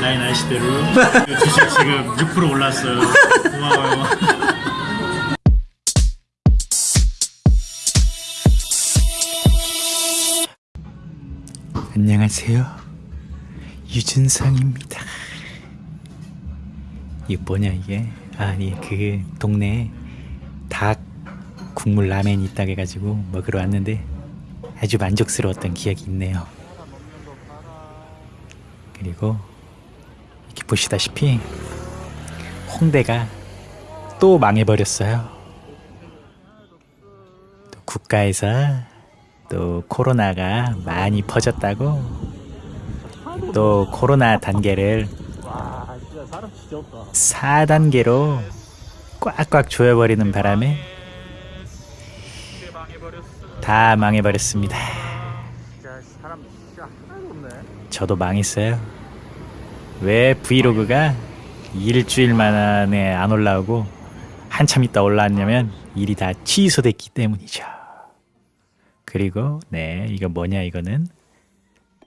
라인 아시대로 주식 지금 6% 올랐어요. 고마워요. 안녕하세요. 유준상입니다. 이게 뭐냐 이게? 아니 그 동네에 닭 국물 라면이 있다고 해가지고 먹으러 왔는데 아주 만족스러웠던 기억이 있네요. 그리고 이렇게 보시다시피 홍대가 또 망해버렸어요. 또 국가에서 또 코로나가 많이 퍼졌다고 또 코로나 단계를 4단계로 꽉꽉 조여버리는 바람에 다 망해버렸습니다. 저도 망했어요. 왜 브이로그가 일주일 만에 안 올라오고 한참 있다 올라왔냐면 일이 다 취소됐기 때문이죠. 그리고 네 이거 뭐냐 이거는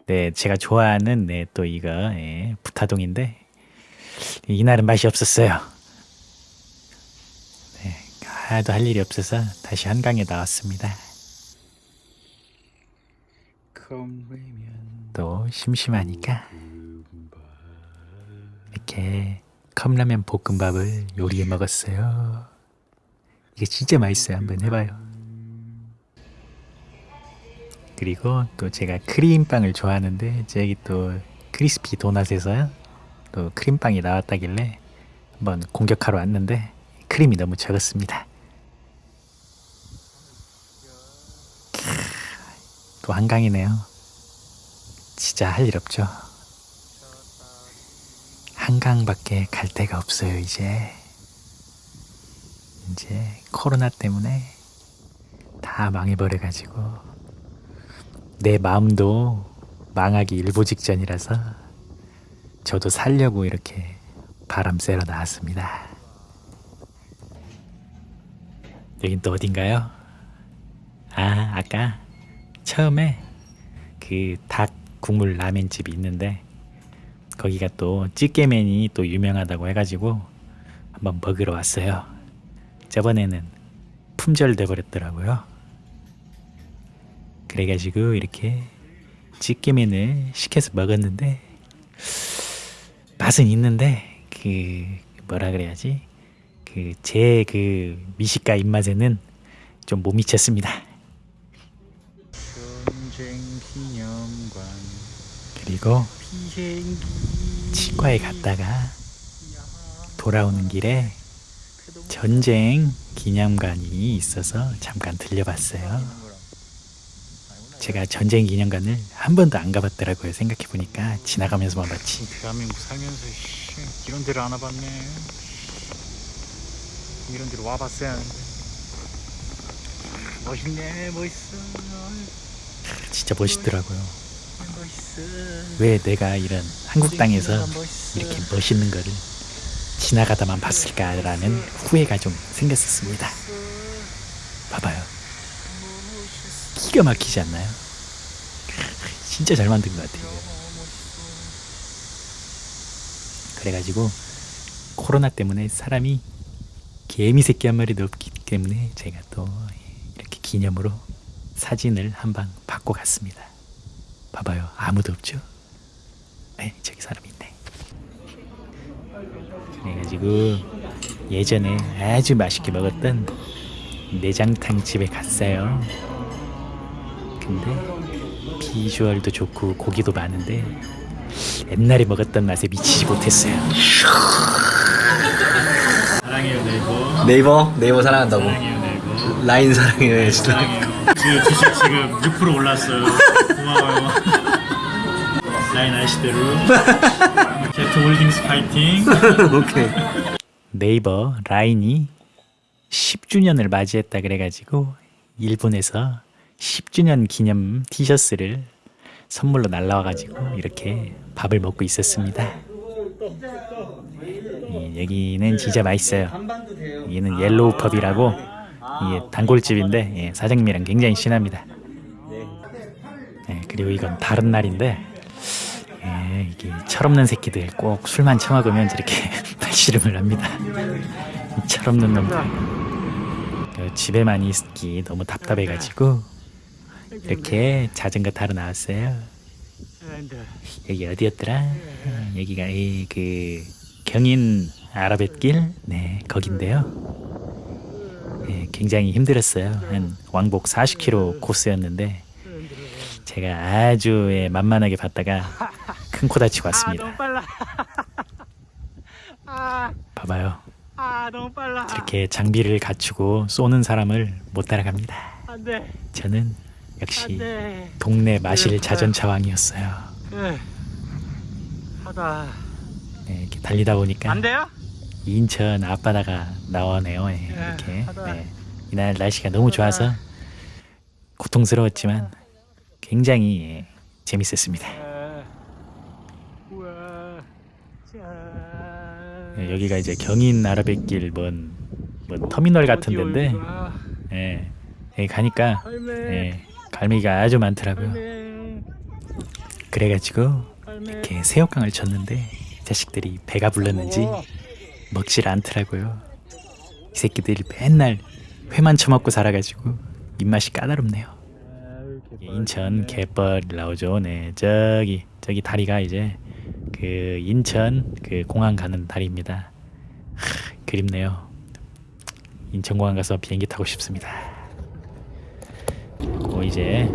네 제가 좋아하는 네 또 이거 예, 부타동인데 이날은 맛이 없었어요. 네 하나도 할 일이 없어서 다시 한강에 나왔습니다. 또 심심하니까 이렇게 컵라면 볶음밥을 요리해 먹었어요. 이게 진짜 맛있어요. 한번 해봐요. 그리고 또 제가 크림빵을 좋아하는데 저기 또 크리스피 도넛에서 또 크림빵이 나왔다길래 한번 공격하러 왔는데 크림이 너무 적었습니다. 또 한강이네요. 진짜 할 일 없죠. 한강밖에 갈 데가 없어요, 이제. 이제 코로나 때문에 다 망해버려가지고 내 마음도 망하기 일보 직전이라서 저도 살려고 이렇게 바람 쐬러 나왔습니다. 여긴 또 어딘가요? 아, 아까 처음에 그 닭 국물 라면집이 있는데 거기가 또 찌개면이 또 유명하다고 해가지고 한번 먹으러 왔어요. 저번에는 품절돼 버렸더라고요. 그래가지고 이렇게 찌개면을 시켜서 먹었는데 맛은 있는데 그 뭐라 그래야지 그 제그 미식가 입맛에는 좀 못 미쳤습니다. 그 리고 치과에 갔다가 돌아오는 길에 전쟁 기념관이 있어서 잠깐 들려봤어요. 제가 전쟁 기념관을 한 번도 안 가봤더라고요. 생각해 보니까 지나가면서만 봤지. 대한민국 살면서 이런 데를 안 와봤네. 이런 데로 와봤어야 하는데. 멋있네, 멋있어. 진짜 멋있더라고요. 멋있어. 왜 내가 이런 한국 땅에서. 이렇게 멋있는 거를 지나가다만 봤을까라는 후회가 좀 생겼었습니다. 봐봐요. 기가 막히지 않나요? 진짜 잘 만든 것 같아요. 그래가지고 코로나 때문에 사람이 개미 새끼 한 마리도 없기 때문에 제가 또 이렇게 기념으로 사진을 한 방 받고 갔습니다. 봐봐요. 아무도 없죠? 네, 저기 사람 있네. 그래가지고 예전에 아주 맛있게 먹었던 내장탕 집에 갔어요. 근데 비주얼도 좋고 고기도 많은데 옛날에 먹었던 맛에 미치지 못했어요. 사랑해요, 네이버. 네이버 네이버 사랑한다고 사랑해요, 네이버. 라인 사랑해요 사랑해요. 지금 주식 지금 6% 올랐어요. 라인 아시대로. Z Holdings 파이팅. 오케이 네이버 라인이 10주년을 맞이했다 그래가지고 일본에서 10주년 기념 티셔츠를 선물로 날라와가지고 이렇게 밥을 먹고 있었습니다. 예, 여기는 진짜 맛있어요. 여기는 옐로우 펍이라고 이게 단골집인데 예, 사장님이랑 굉장히 친합니다. 예, 그리고 이건 다른 날인데 예, 예, 이게 철없는 새끼들 꼭 술만 처먹으면 저렇게 발씨름을 합니다. 이 철없는 놈들. 그 집에만 있기 너무 답답해가지고 이렇게 자전거 타러 나왔어요. 여기 어디였더라? 어, 여기가 이 그 경인 아라뱃길 네 거긴데요. 예, 굉장히 힘들었어요. 한 왕복 40km 코스였는데 제가 아주 예, 만만하게 봤다가 큰 코 다치고 왔습니다. 빨라. 아, 봐봐요. 아 너무 빨라. 이렇게 장비를 갖추고 쏘는 사람을 못 따라갑니다. 안 돼, 저는 역시 안돼. 동네 마실 자전차왕이었어요. 예. 하다. 네, 이렇게 달리다 보니까 안 돼요? 인천 앞바다가 나오네요. 예, 예, 이렇게. 네. 이날 날씨가 너무 좋아서 고통스러웠지만 굉장히 예, 재밌었습니다. 예, 여기가 이제 경인 아라뱃길 뭔, 뭔 터미널 같은 데인데 예, 여기 가니까. 예, 갈매기가 아주 많더라고요. 그래가지고. 이렇게 새우깡을 쳤는데 이 자식들이 배가 불렀는지. 먹질 않더라고요. 이 새끼들이 맨날 회만 처먹고 살아가지고 입맛이 까다롭네요. 인천 갯벌 나오죠. 네, 저기 저기 다리가 이제 그 인천 그 공항 가는 다리입니다. 하, 그립네요. 인천공항 가서 비행기 타고 싶습니다. 그 이제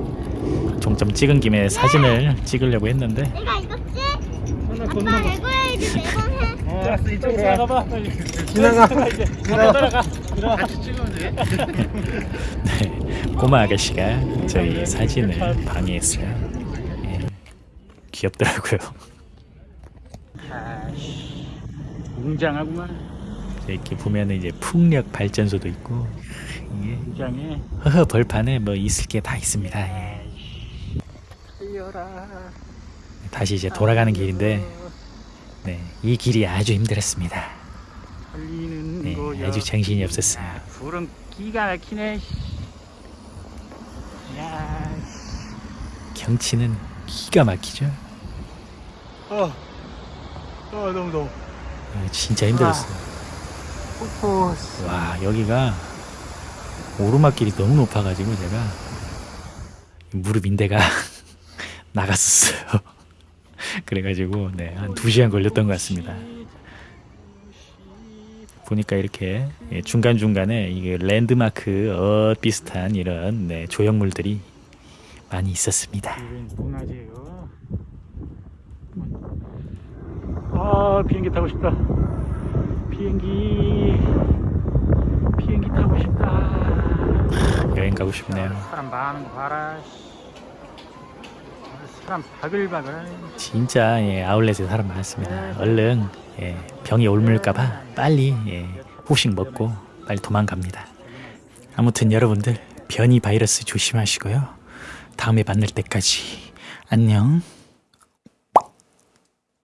종점 찍은 김에 사진을 찍으려고 했는데 내가? 하나 아빠 건너가. 레고에이드 매번 해. 어, 알았어 이쪽으로 가봐. 빨리. 지나가. 이제. 지나가. 지나가. 같이 찍으면 돼. 네, 꼬마 아가씨가 저희 사진을 방해했어요. 예, 귀엽더라고요. 아씨. 웅장하구만. 이렇게 보면 이제 풍력 발전소도 있고 이게 웅장해. 허허 벌판에 뭐 있을 게 다 있습니다. 예. 다시 이제 돌아가는 길인데 네, 이 길이 아주 힘들었습니다. 네. 아주 정신이 없었어요. 불은 기가 막히네. 야. 경치는 기가 막히죠. 어. 어 너무 너무. 아, 진짜 힘들었어요. 포포스. 와 여기가 오르막길이 너무 높아가지고 제가 무릎 인대가 나갔었어요. 그래가지고 네, 한 2 시간 걸렸던 것 같습니다. 보니까 이렇게 예, 중간중간에 이게 랜드마크 어 비슷한 이런 네, 조형물들이 많이 있었습니다. 문화재요. 아 비행기 타고 싶다. 비행기 비행기 타고 싶다. 여행 가고 싶네요. 사람 많은 거 봐라. 씨. 사람 바글바글. 진짜 예, 아울렛에 사람 많습니다. 얼른 예, 병이 옮을까봐 빨리 예, 후식 먹고 빨리 도망갑니다. 아무튼 여러분들 변이 바이러스 조심하시고요. 다음에 만날 때까지 안녕.